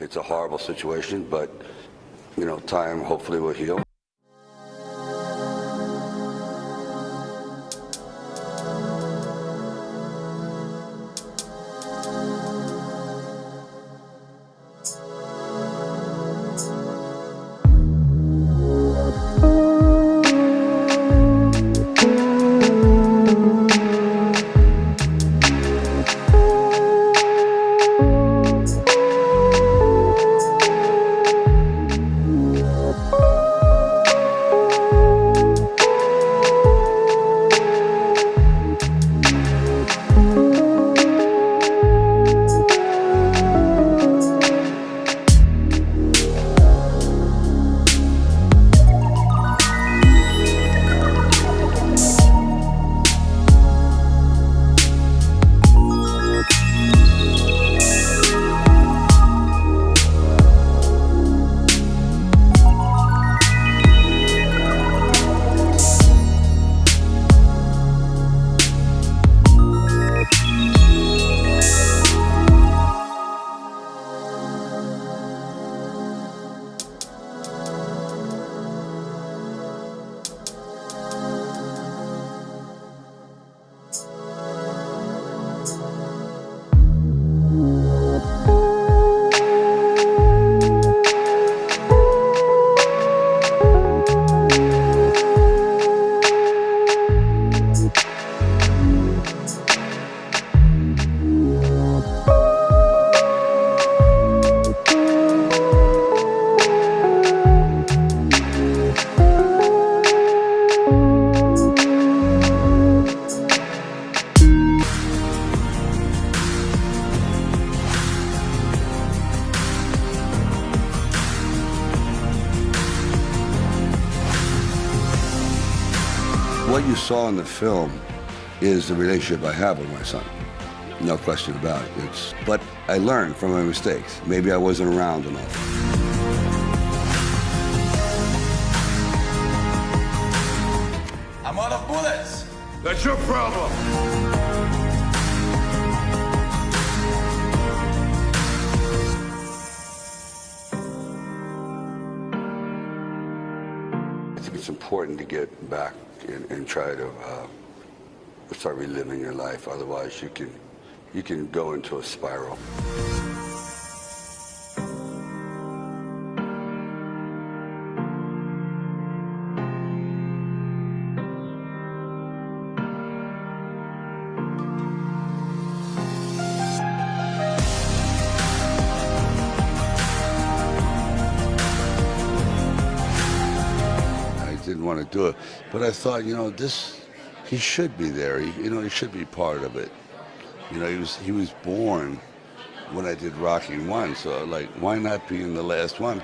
It's a horrible situation, but, you know, time hopefully will heal. What you saw in the film is the relationship I have with my son. No question about it. It's, but I learned from my mistakes. Maybe I wasn't around enough. I'm out of bullets. That's your problem. I think it's important to get back and, and try to uh, start reliving your life. Otherwise, you can you can go into a spiral. Didn't want to do it, but I thought, you know, this he should be there. He, you know, he should be part of it. You know, he was he was born when I did Rocky One, so like, why not be in the last one?